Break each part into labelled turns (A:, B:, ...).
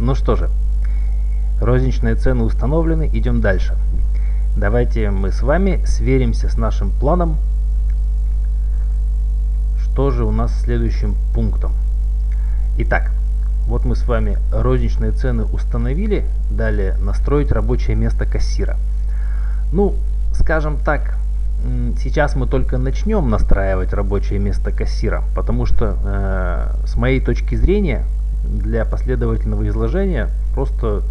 A: Ну что же, розничные цены установлены, идем дальше. Давайте мы с вами сверимся с нашим планом, что же у нас следующим пунктом. Итак, вот мы с вами розничные цены установили, далее настроить рабочее место кассира. Ну, скажем так, сейчас мы только начнем настраивать рабочее место кассира, потому что э, с моей точки зрения для последовательного изложения. Просто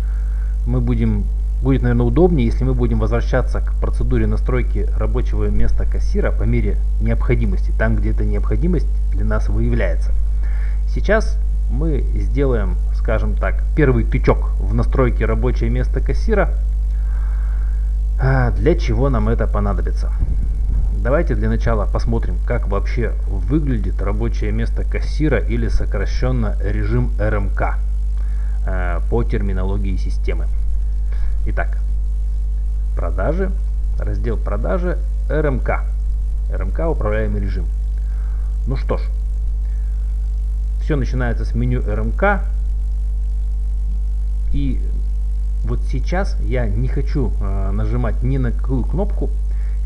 A: мы будем будет наверное удобнее если мы будем возвращаться к процедуре настройки рабочего места кассира по мере необходимости там где эта необходимость для нас выявляется. Сейчас мы сделаем скажем так первый тычок в настройке рабочее место кассира. А, для чего нам это понадобится Давайте для начала посмотрим, как вообще выглядит рабочее место кассира или сокращенно режим РМК э, по терминологии системы. Итак, продажи, раздел продажи, РМК. РМК управляемый режим. Ну что ж, все начинается с меню РМК. И вот сейчас я не хочу э, нажимать ни на какую кнопку,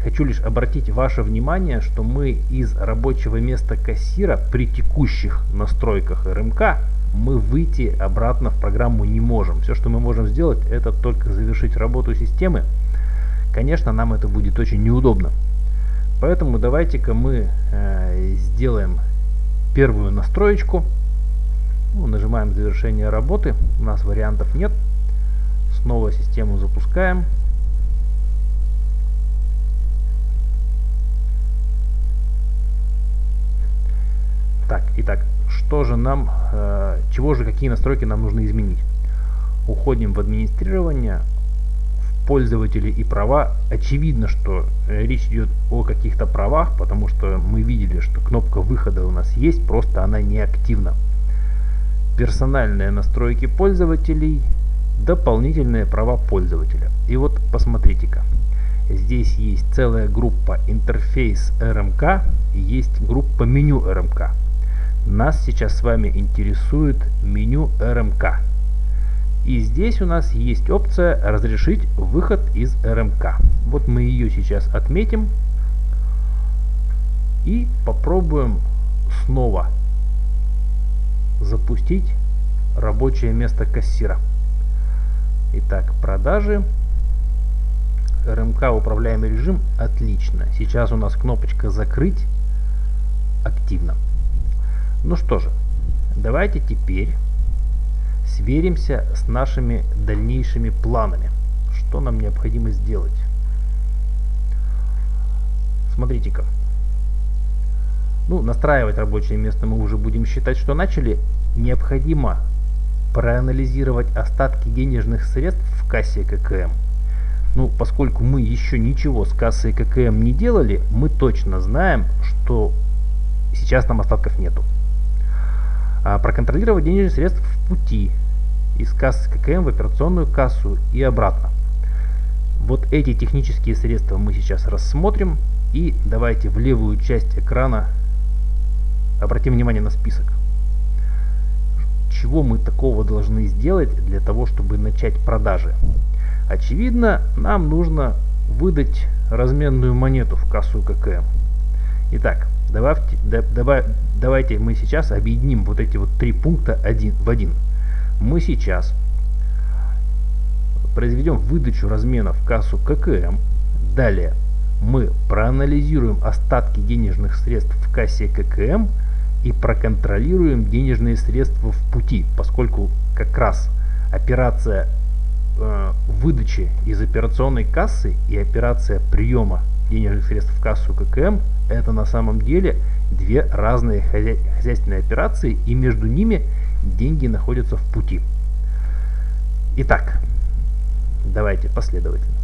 A: Хочу лишь обратить ваше внимание, что мы из рабочего места кассира при текущих настройках РМК мы выйти обратно в программу не можем. Все, что мы можем сделать, это только завершить работу системы. Конечно, нам это будет очень неудобно. Поэтому давайте-ка мы э, сделаем первую настроечку. Ну, нажимаем завершение работы. У нас вариантов нет. Снова систему запускаем. Итак, что же нам, э, чего же, какие настройки нам нужно изменить? Уходим в администрирование, в пользователи и права. Очевидно, что э, речь идет о каких-то правах, потому что мы видели, что кнопка выхода у нас есть, просто она не активна. Персональные настройки пользователей, дополнительные права пользователя. И вот посмотрите-ка. Здесь есть целая группа интерфейс и есть группа меню RMK. Нас сейчас с вами интересует меню RMK. И здесь у нас есть опция разрешить выход из RMK. Вот мы ее сейчас отметим и попробуем снова запустить рабочее место кассира. Итак, продажи. РМК управляемый режим. Отлично. Сейчас у нас кнопочка закрыть активно. Ну что же, давайте теперь сверимся с нашими дальнейшими планами. Что нам необходимо сделать? Смотрите-ка. Ну, настраивать рабочее место мы уже будем считать, что начали. Необходимо проанализировать остатки денежных средств в кассе ККМ. Ну, поскольку мы еще ничего с кассой ККМ не делали, мы точно знаем, что сейчас там остатков нету. Проконтролировать денежные средства в пути из кассы ККМ в операционную кассу и обратно. Вот эти технические средства мы сейчас рассмотрим. И давайте в левую часть экрана обратим внимание на список. Чего мы такого должны сделать для того, чтобы начать продажи? Очевидно, нам нужно выдать разменную монету в кассу ККМ. Итак, Добавьте, давай, давайте мы сейчас объединим вот эти вот три пункта один, в один. Мы сейчас произведем выдачу размена в кассу ККМ. Далее мы проанализируем остатки денежных средств в кассе ККМ и проконтролируем денежные средства в пути, поскольку как раз операция э, выдачи из операционной кассы и операция приема денежных средств в кассу ККМ это на самом деле две разные хозяйственные операции и между ними деньги находятся в пути. Итак, давайте последовательно.